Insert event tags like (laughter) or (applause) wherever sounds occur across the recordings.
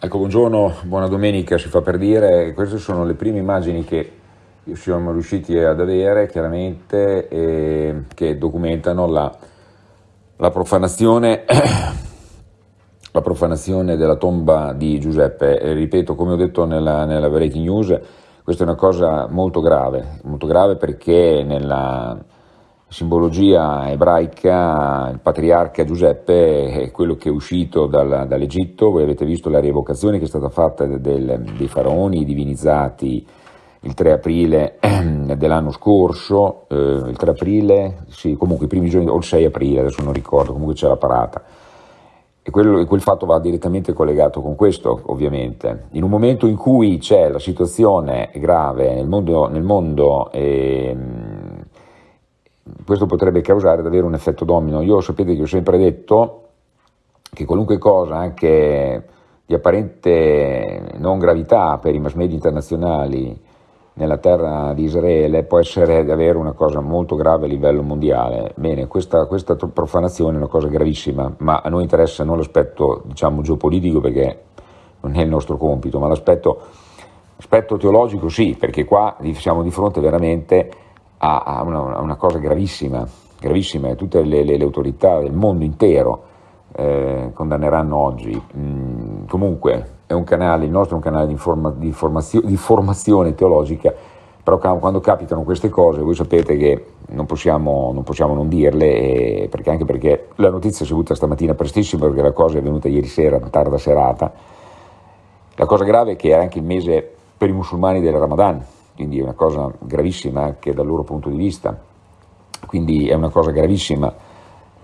Ecco, buongiorno, buona domenica, si fa per dire, queste sono le prime immagini che siamo riusciti ad avere, chiaramente, eh, che documentano la, la, profanazione, (coughs) la, profanazione, della tomba di Giuseppe. E, ripeto, come ho detto nella, nella breaking news, questa è una cosa molto grave, molto grave perché nella simbologia ebraica, il patriarca Giuseppe è quello che è uscito dal, dall'Egitto, voi avete visto la rievocazione che è stata fatta del, dei faraoni divinizzati il 3 aprile (clears throat) dell'anno scorso, eh, il 3 aprile, sì, comunque i primi giorni, o il 6 aprile, adesso non ricordo, comunque c'è la parata. E, quello, quel fatto va direttamente collegato con questo, ovviamente. In un momento in cui c'è la situazione grave nel mondo, nel mondo eh, questo potrebbe causare davvero un effetto domino. Io sapete che ho sempre detto che qualunque cosa, anche di apparente non gravità per i mass media internazionali nella terra di Israele, può essere davvero una cosa molto grave a livello mondiale. Bene, questa, questa profanazione è una cosa gravissima, ma a noi interessa non l'aspetto diciamo, geopolitico perché non è il nostro compito, ma l'aspetto, teologico sì, perché qua siamo di fronte veramente a, una, a una, cosa gravissima, gravissima, e tutte le, le, le, autorità del mondo intero eh, condanneranno oggi. Mm, comunque è un canale, il nostro è un canale di, informa, di, formazio, di formazione teologica, però quando capitano queste cose voi sapete che non possiamo non, possiamo non dirle, eh, perché anche perché la notizia si è avuta stamattina prestissimo, perché la cosa è venuta ieri sera, tarda serata. La cosa grave è che era anche il mese per i musulmani del Ramadan, quindi è una cosa gravissima anche dal loro punto di vista, quindi è una cosa gravissima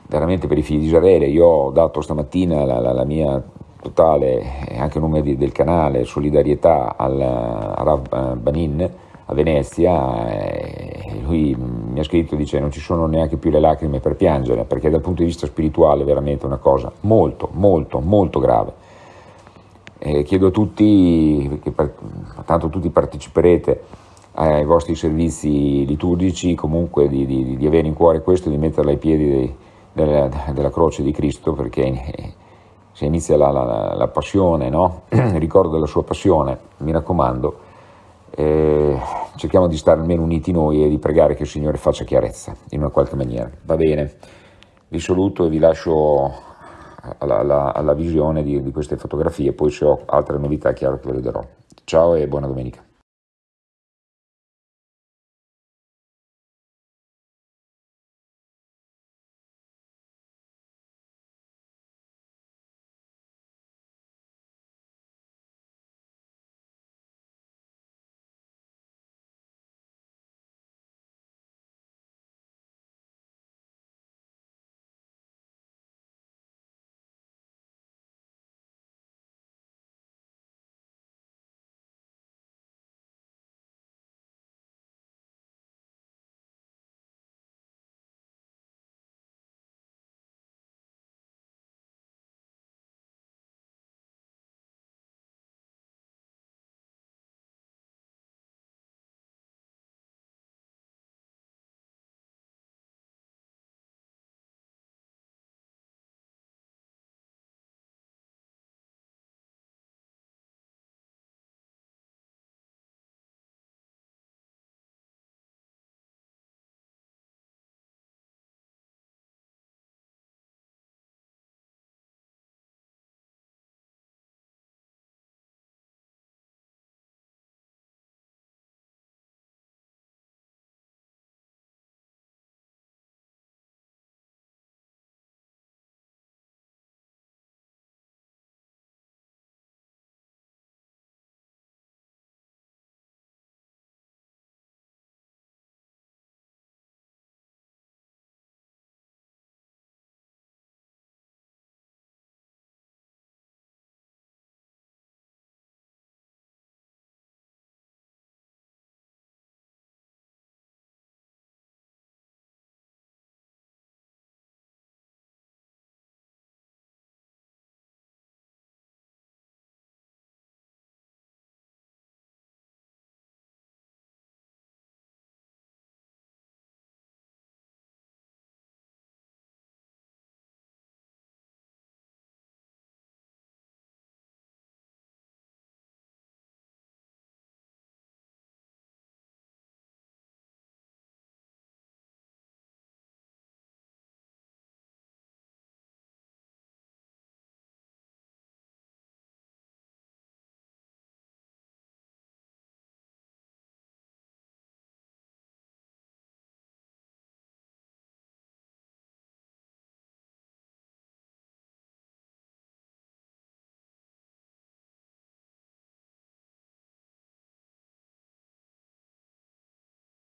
veramente per i figli di Israele. Io ho dato stamattina la, la, la mia totale, anche a nome di, del canale, solidarietà al Rav Banin a Venezia, e lui mi ha scritto, dice non ci sono neanche più le lacrime per piangere, perché dal punto di vista spirituale è veramente una cosa molto, molto, molto grave. E chiedo a tutti, che tanto tutti parteciperete ai vostri servizi liturgici, comunque di, di, di avere in cuore questo di metterla ai piedi dei, della, della, croce di Cristo, perché se inizia la, la, la passione, no? il (clears throat) ricordo della sua passione, mi raccomando, eh, cerchiamo di stare almeno uniti noi e di pregare che il Signore faccia chiarezza in una qualche maniera. Va bene, vi saluto e vi lascio alla, alla, alla visione di, di queste fotografie, poi se ho altre novità chiaro che ve le darò. Ciao e buona domenica.